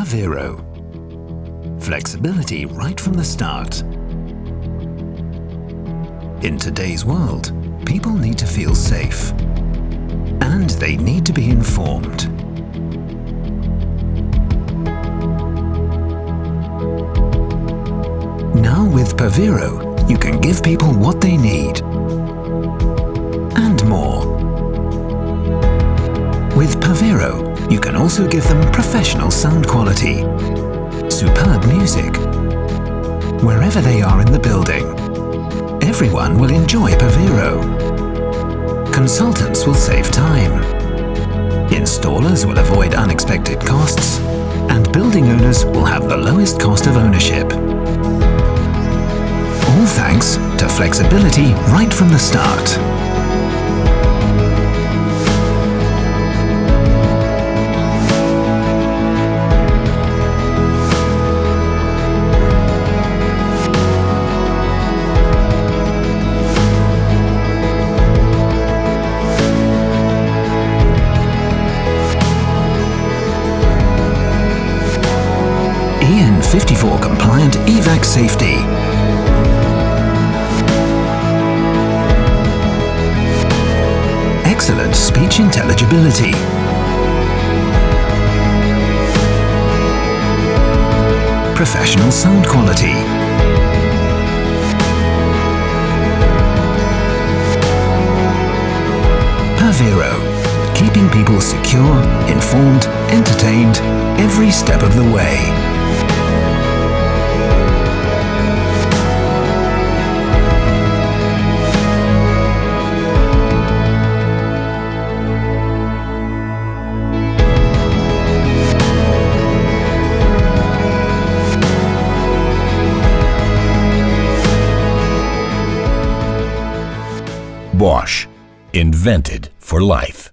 PAVIRO. Flexibility right from the start. In today's world, people need to feel safe. And they need to be informed. Now with PAVIRO, you can give people what they need. You can also give them professional sound quality, superb music, wherever they are in the building. Everyone will enjoy PAVIRO. Consultants will save time. Installers will avoid unexpected costs, and building owners will have the lowest cost of ownership. All thanks to flexibility right from the start. EN54 compliant EVAC safety. Excellent speech intelligibility. Professional sound quality. PAVIRO, keeping people secure, informed, entertained every step of the way. Bosch. Invented for life.